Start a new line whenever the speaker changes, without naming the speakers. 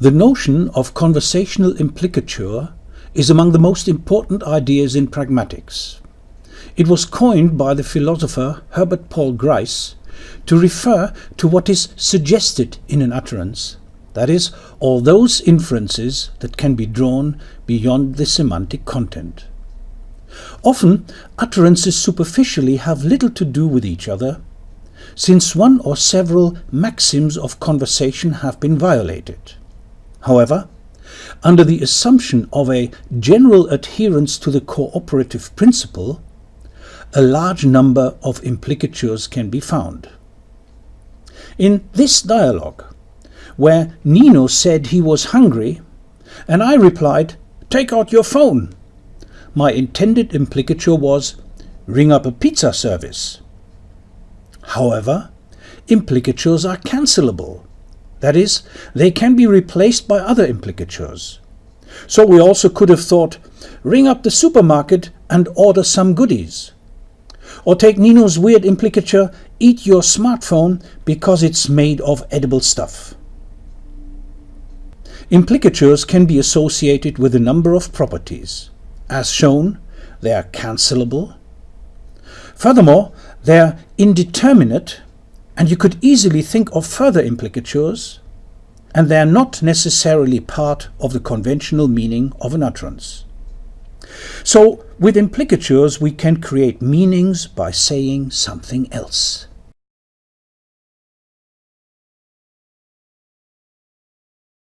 The notion of conversational implicature is among the most important ideas in pragmatics. It was coined by the philosopher Herbert Paul Grice to refer to what is suggested in an utterance, that is, all those inferences that can be drawn beyond the semantic content. Often, utterances superficially have little to do with each other, since one or several maxims of conversation have been violated. However, under the assumption of a general adherence to the cooperative principle, a large number of implicatures can be found. In this dialogue, where Nino said he was hungry, and I replied, Take out your phone, my intended implicature was, Ring up a pizza service. However, implicatures are cancelable. That is, they can be replaced by other implicatures. So we also could have thought, ring up the supermarket and order some goodies. Or take Nino's weird implicature, eat your smartphone because it's made of edible stuff. Implicatures can be associated with a number of properties. As shown, they are cancelable. Furthermore, they are indeterminate and you could easily think of further implicatures, and they are not necessarily part of the conventional meaning of an utterance. So, with implicatures we can create meanings by saying something else.